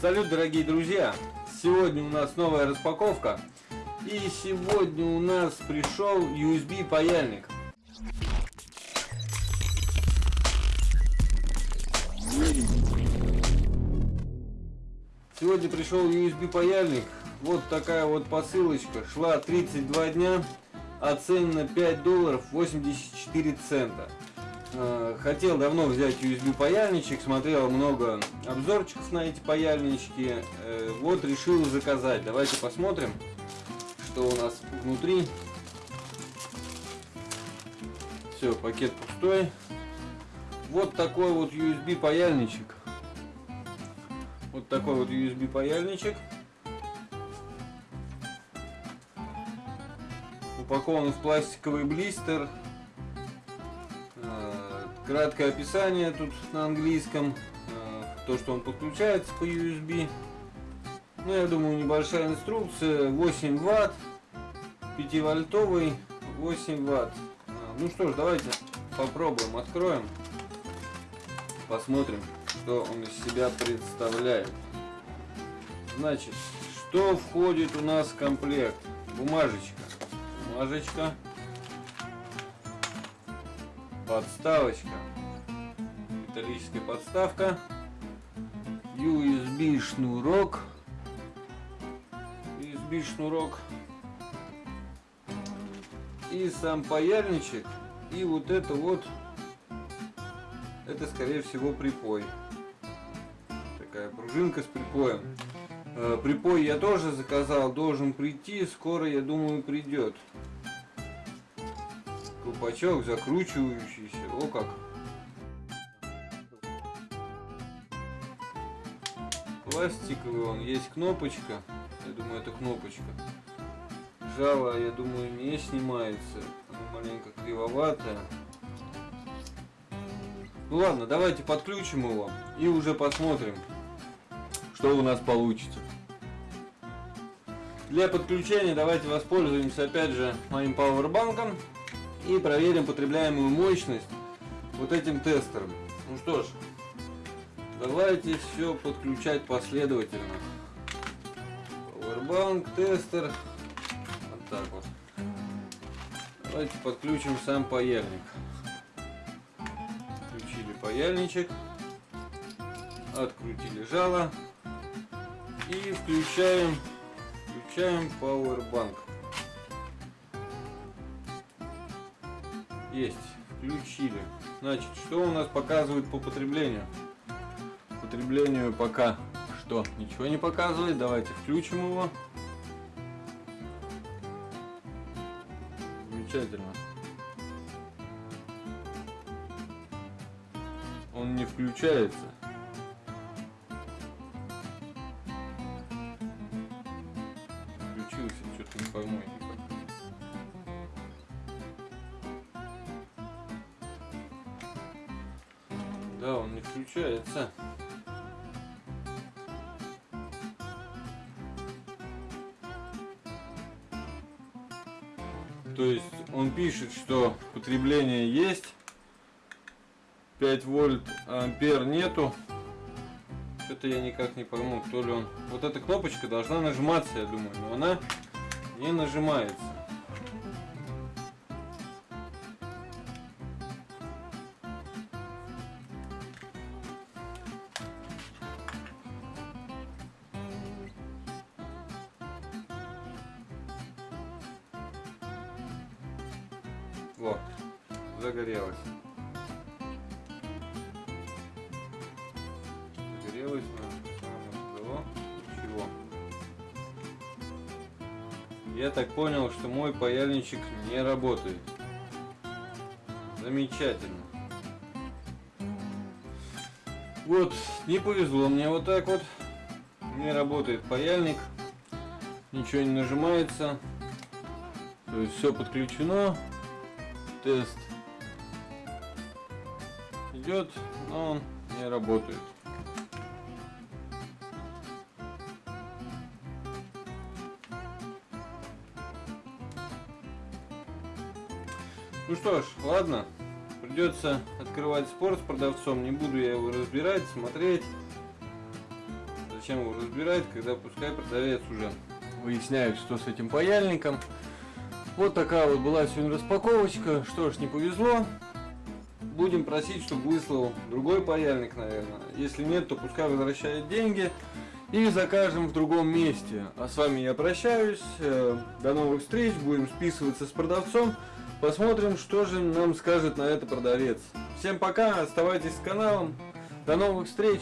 Салют, дорогие друзья! Сегодня у нас новая распаковка. И сегодня у нас пришел USB паяльник. Сегодня пришел USB паяльник. Вот такая вот посылочка. Шла 32 дня. Оценена 5 долларов 84 цента. Э, хотел давно взять USB паяльничек, смотрел много обзорчиков на эти паяльнички. Э, вот решил заказать. Давайте посмотрим, что у нас внутри. Все, пакет пустой. Вот такой вот USB паяльничек. Вот такой вот USB паяльничек. Упакован в пластиковый блистер. Краткое описание тут на английском. Э, то, что он подключается по USB. Ну, я думаю, небольшая инструкция. 8 ватт. 5 вольтовый. 8 ватт. Э, ну что ж, давайте попробуем. Откроем. Посмотрим что он из себя представляет. Значит, что входит у нас в комплект? Бумажечка. Бумажечка. Подставочка. Металлическая подставка. USB шнурок. USB шнурок. И сам паяльничек. И вот это вот это скорее всего припой такая пружинка с припоем. Э, припой я тоже заказал, должен прийти, скоро, я думаю, придет. Колпачок закручивающийся, о как. Пластиковый он, есть кнопочка, я думаю, это кнопочка. Жало, я думаю, не снимается, оно маленько кривоватое. Ну ладно, давайте подключим его и уже посмотрим, что у нас получится. Для подключения давайте воспользуемся опять же моим пауэрбанком и проверим потребляемую мощность вот этим тестером. Ну что ж, давайте все подключать последовательно. Powerbank, тестер. Вот так вот. Давайте подключим сам паяльник. Включили паяльничек. Открутили жало и включаем включаем Powerbank. Есть, включили. Значит, что у нас показывает по потреблению? Потреблению пока что ничего не показывает. Давайте включим его. Замечательно. Он не включается. что-то не пойму Да, он не включается. То есть он пишет, что потребление есть, 5 вольт ампер нету. Что-то я никак не пойму, то ли он... Вот эта кнопочка должна нажиматься, я думаю, но она не нажимается. Вот, загорелась. Загорелась, Я так понял, что мой паяльничек не работает. Замечательно. Вот, не повезло мне вот так вот. Не работает паяльник. Ничего не нажимается. То есть все подключено. Тест идет, но он не работает. Ну что ж, ладно. Придется открывать спор с продавцом. Не буду я его разбирать, смотреть. Зачем его разбирать, когда пускай продавец уже выясняет, что с этим паяльником. Вот такая вот была сегодня распаковочка. Что ж, не повезло. Будем просить, чтобы выслал другой паяльник, наверное. Если нет, то пускай возвращает деньги. И закажем в другом месте. А с вами я прощаюсь. Э, До новых встреч. Будем списываться с продавцом. Посмотрим, что же нам скажет на это продавец. Всем пока. Оставайтесь с каналом. До новых встреч.